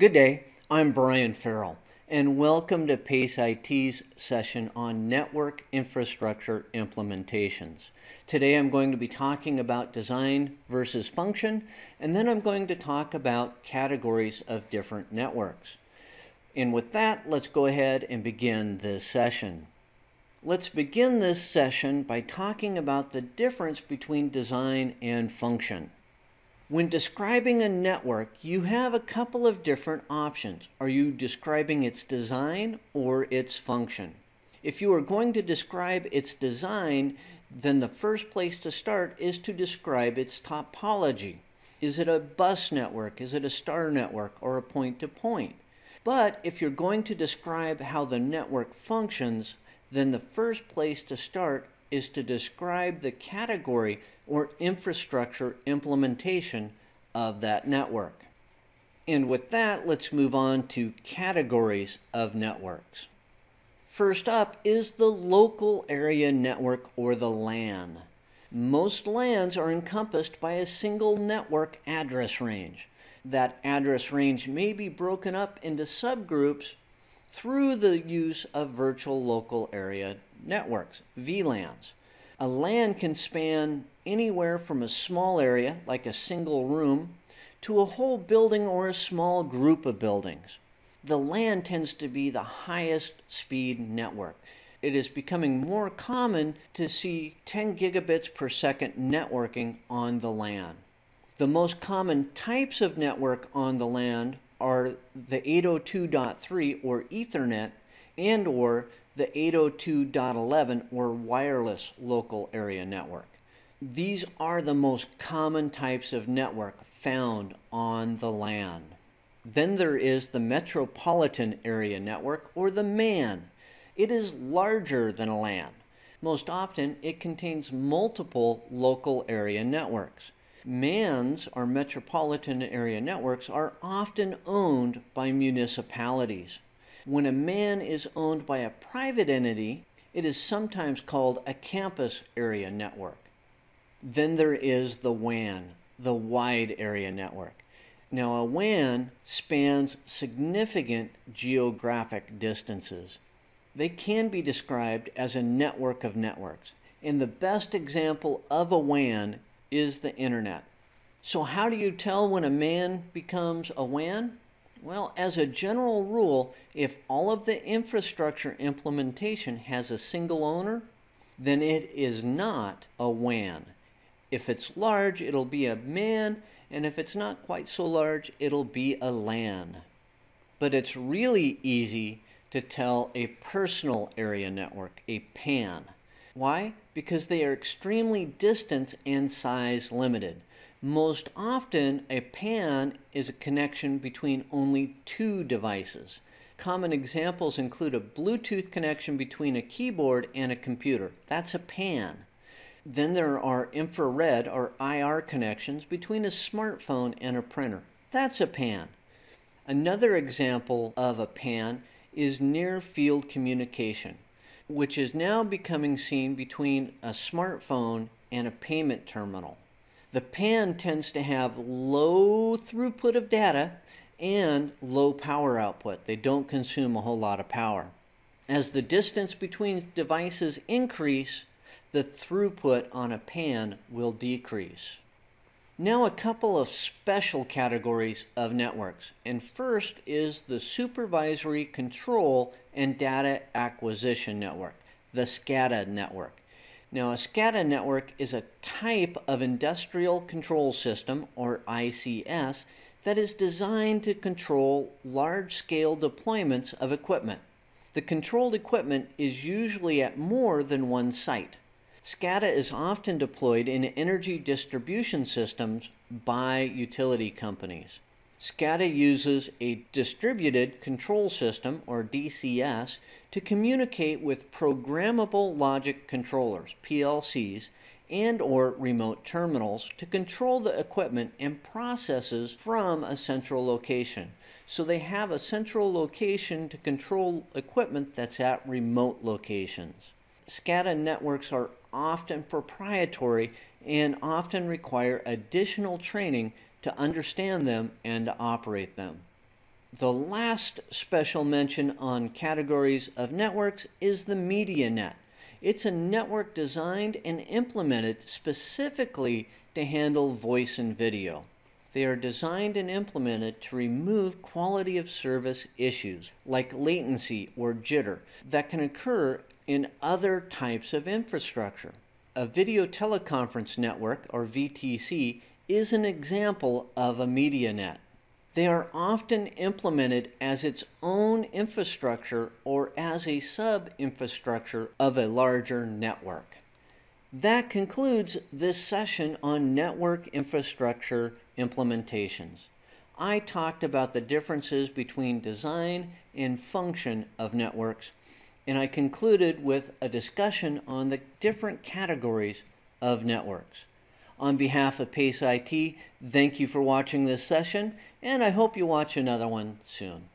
Good day, I'm Brian Farrell, and welcome to PACE IT's session on network infrastructure implementations. Today I'm going to be talking about design versus function, and then I'm going to talk about categories of different networks. And with that, let's go ahead and begin this session. Let's begin this session by talking about the difference between design and function. When describing a network, you have a couple of different options. Are you describing its design or its function? If you are going to describe its design, then the first place to start is to describe its topology. Is it a bus network? Is it a star network or a point-to-point? -point? But if you're going to describe how the network functions, then the first place to start is to describe the category or infrastructure implementation of that network. And with that, let's move on to categories of networks. First up is the local area network or the LAN. Most LANs are encompassed by a single network address range. That address range may be broken up into subgroups through the use of virtual local area networks, VLANs. A LAN can span anywhere from a small area, like a single room, to a whole building or a small group of buildings. The LAN tends to be the highest speed network. It is becoming more common to see 10 gigabits per second networking on the LAN. The most common types of network on the LAN are the 802.3 or Ethernet and or the 802.11 or wireless local area network. These are the most common types of network found on the LAN. Then there is the Metropolitan Area Network or the MAN. It is larger than a LAN. Most often it contains multiple local area networks. MANs, or metropolitan area networks, are often owned by municipalities. When a MAN is owned by a private entity, it is sometimes called a campus area network. Then there is the WAN, the wide area network. Now a WAN spans significant geographic distances. They can be described as a network of networks. And the best example of a WAN is the internet. So how do you tell when a MAN becomes a WAN? Well, as a general rule, if all of the infrastructure implementation has a single owner, then it is not a WAN. If it's large, it'll be a MAN, and if it's not quite so large, it'll be a LAN. But it's really easy to tell a personal area network, a PAN. Why? Because they are extremely distance and size limited. Most often, a PAN is a connection between only two devices. Common examples include a Bluetooth connection between a keyboard and a computer. That's a PAN. Then there are infrared or IR connections between a smartphone and a printer. That's a PAN. Another example of a PAN is near field communication, which is now becoming seen between a smartphone and a payment terminal. The PAN tends to have low throughput of data and low power output. They don't consume a whole lot of power. As the distance between devices increase, the throughput on a PAN will decrease. Now a couple of special categories of networks. And first is the Supervisory Control and Data Acquisition Network, the SCADA network. Now, a SCADA network is a type of industrial control system, or ICS, that is designed to control large-scale deployments of equipment. The controlled equipment is usually at more than one site. SCADA is often deployed in energy distribution systems by utility companies. SCADA uses a distributed control system, or DCS, to communicate with programmable logic controllers, PLCs, and or remote terminals to control the equipment and processes from a central location. So they have a central location to control equipment that's at remote locations. SCADA networks are often proprietary and often require additional training to understand them and to operate them. The last special mention on categories of networks is the MediaNet. It's a network designed and implemented specifically to handle voice and video. They are designed and implemented to remove quality of service issues like latency or jitter that can occur in other types of infrastructure. A video teleconference network, or VTC, is an example of a MediaNet. They are often implemented as its own infrastructure or as a sub infrastructure of a larger network. That concludes this session on network infrastructure implementations. I talked about the differences between design and function of networks, and I concluded with a discussion on the different categories of networks. On behalf of PACE IT, thank you for watching this session, and I hope you watch another one soon.